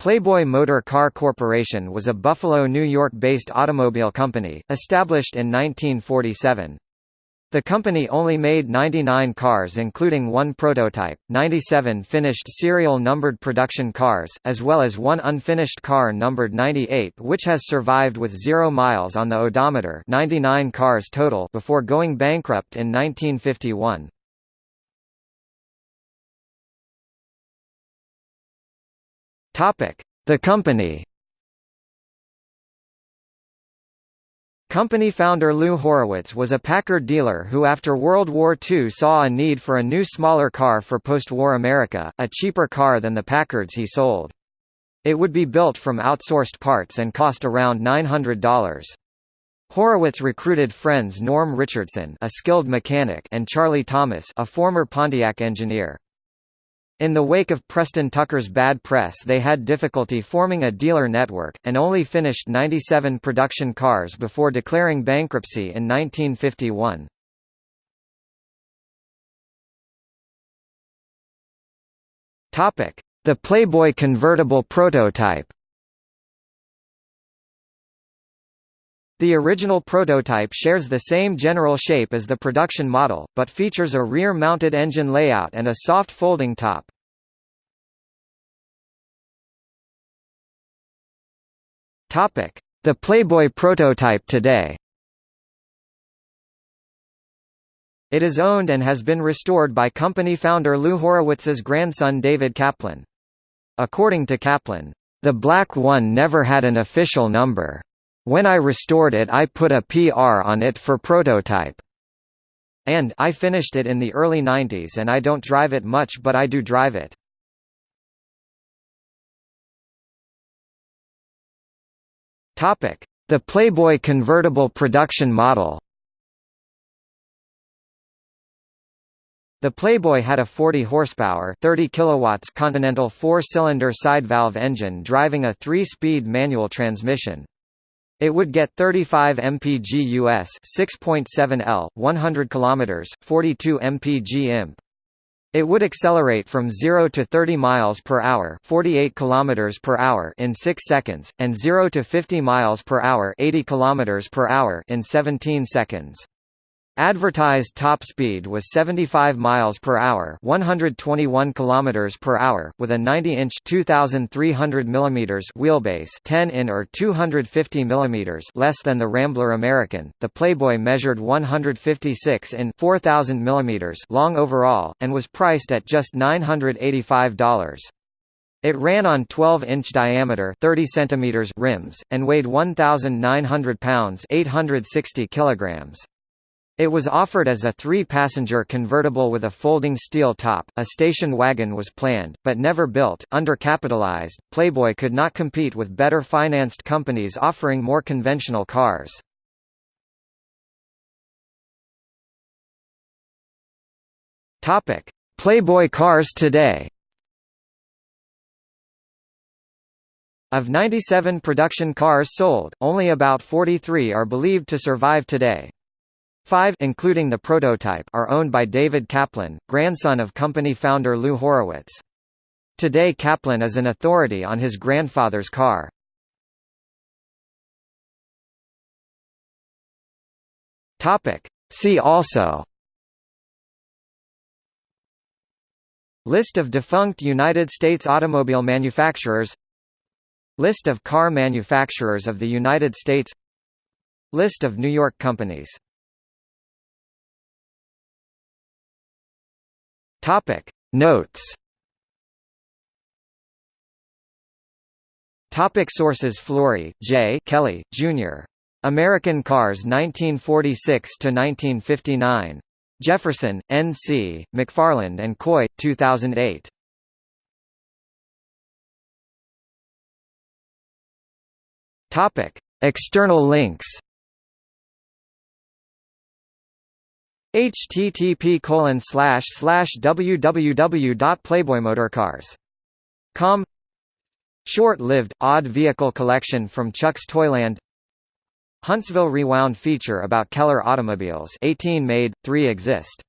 Playboy Motor Car Corporation was a Buffalo, New York-based automobile company, established in 1947. The company only made 99 cars including one prototype, 97 finished serial numbered production cars, as well as one unfinished car numbered 98 which has survived with zero miles on the odometer 99 cars total before going bankrupt in 1951. The company Company founder Lou Horwitz was a Packard dealer who after World War II saw a need for a new smaller car for post-war America, a cheaper car than the Packards he sold. It would be built from outsourced parts and cost around $900. Horwitz recruited friends Norm Richardson a skilled mechanic and Charlie Thomas a former Pontiac engineer. In the wake of Preston Tucker's bad press they had difficulty forming a dealer network, and only finished 97 production cars before declaring bankruptcy in 1951. The Playboy convertible prototype The original prototype shares the same general shape as the production model, but features a rear-mounted engine layout and a soft folding top. The Playboy prototype today It is owned and has been restored by company founder Lou Horwitz's grandson David Kaplan. According to Kaplan, "...the black one never had an official number. When I restored it I put a PR on it for prototype. And I finished it in the early 90s and I don't drive it much but I do drive it. The Playboy convertible production model. The Playboy had a 40 horsepower, 30 kilowatts Continental four-cylinder side valve engine driving a 3-speed manual transmission. It would get 35 mpg US 6.7 L, 100 km, 42 mpg imp. It would accelerate from 0 to 30 miles per hour, 48 kilometers per hour in 6 seconds, and 0 to 50 miles per hour, 80 kilometers per hour in 17 seconds. Advertised top speed was 75 miles per hour, 121 kilometers per hour, with a 90-inch (2300 mm) wheelbase, 10 in or 250 mm less than the Rambler American. The Playboy measured 156 in 4000 mm long overall and was priced at just $985. It ran on 12-inch diameter 30 centimeters rims, and weighed 1,900 pounds 860 kilograms. It was offered as a three-passenger convertible with a folding steel top. A station wagon was planned, but never built. Undercapitalized, Playboy could not compete with better financed companies offering more conventional cars. Topic: Playboy cars today. Of 97 production cars sold, only about 43 are believed to survive today. Five including the prototype are owned by David Kaplan, grandson of company founder Lou Horwitz. Today Kaplan is an authority on his grandfather's car. See also List of defunct United States automobile manufacturers List of car manufacturers of the United States List of New York companies Topic Notes Topic Sources Flory, J. Kelly, Jr. American Cars 1946–1959. Jefferson, N.C., McFarland and Coy, 2008. Topic. External links http colon slash slash www.playboymotorcars.com Short-lived, odd vehicle collection from Chuck's Toyland. Huntsville Rewound feature about Keller automobiles 18 made, 3 exist